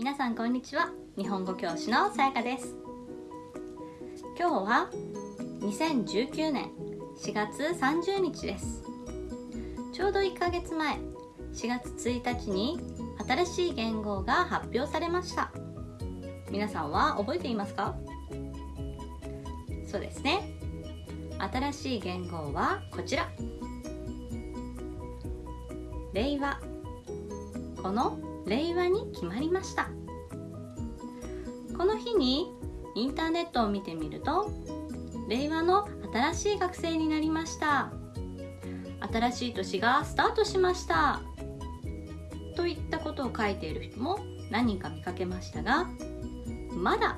皆さんこんにちは。日本語教師のさやかです。今日は2019年4月30日です。ちょうど1ヶ月前4月1日に新しい言語が発表されました。皆さんは覚えていますか？そうですね。新しい言語はこちら。令和この令和に決まりました。この日にインターネットを見てみると令和の新しい学生になりました。新しい年がスタートしました。といったことを書いている人も何人か見かけましたがまだ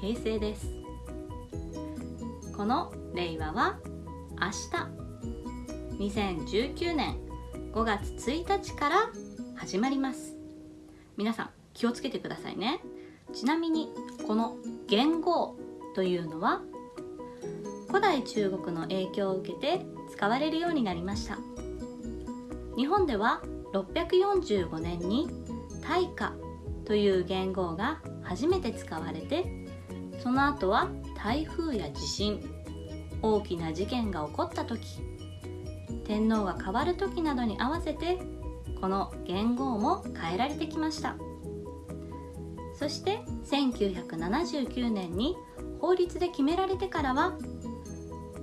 平成です。この令和は明日。2019年5月1日から始まります。皆さん気をつけてくださいね。ちなみにこの元号というのは古代中国の影響を受けて使われるようになりました。日本では645年に大化という元号が初めて使われてその後は台風や地震大きな事件が起こった時天皇が変わる時などに合わせてこの元号も変えられてきました。そして1979年に法律で決められてからは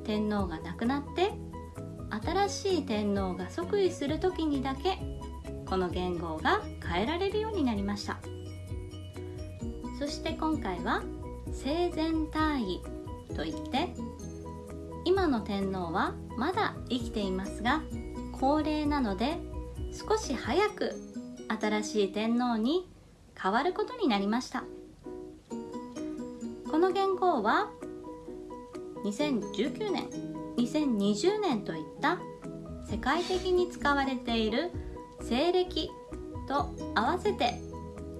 天皇が亡くなって新しい天皇が即位する時にだけこの元号が変えられるようになりました。そして今回は生前退位といって今の天皇はまだ生きていますが高齢なので少し早く新しい天皇に変わることになりました。この元号は2019年2020年といった世界的に使われている西暦と合わせて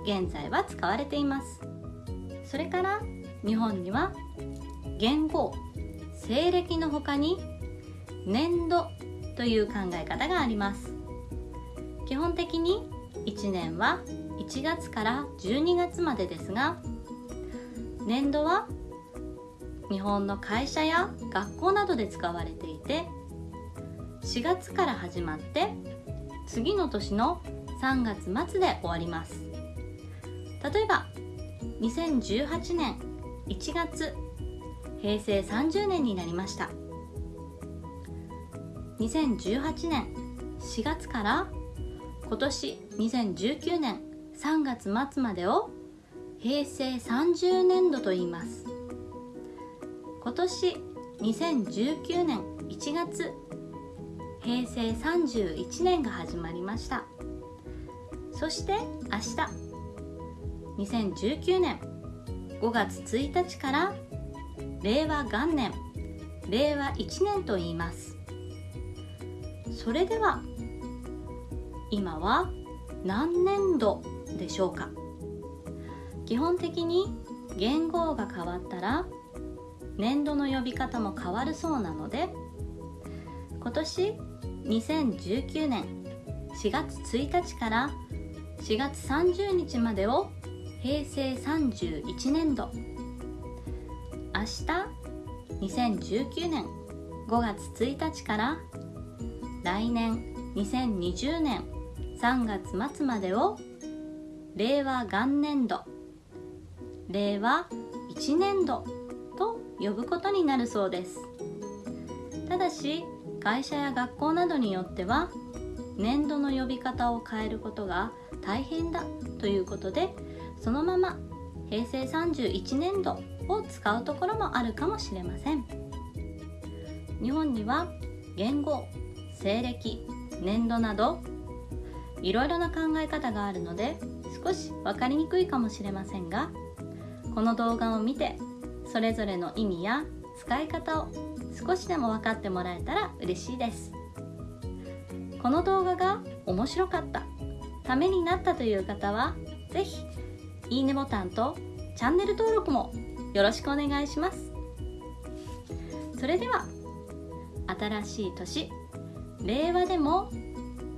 現在は使われています。それから日本には元号西暦の他に年度という考え方があります。基本的に1年は1月から12月までですが年度は日本の会社や学校などで使われていて4月から始まって次の年の3月末で終わります。例えば2018年1月平成30年になりました。2018年4月から今年2019年3月末までを平成30年度と言います。今年2019年1月平成31年が始まりました。そして明日2019年5月1日から令和元年令和1年と言います。それでは今は何年度でしょうか？基本的に元号が変わったら年度の呼び方も変わるそうなので今年2019年4月1日から4月30日までを平成31年度。明日2019年5月1日から来年2020年3月末までを令和元年度。令和1年度と呼ぶことになるそうです。ただし会社や学校などによっては年度の呼び方を変えることが大変だということでそのまま平成31年度を使うところもあるかもしれません。日本には元号西暦年度などいろいろな考え方があるので少し分かりにくいかもしれませんがこの動画を見てそれぞれの意味や使い方を少しでも分かってもらえたら嬉しいです。この動画が面白かったためになったという方は是非いいねボタンとチャンネル登録もよろしくお願いします。それでは新しい年令和でも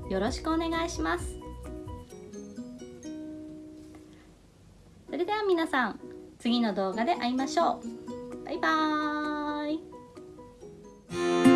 よろしくお願いします。それでは皆さん次の動画で会いましょう。バイバーイ。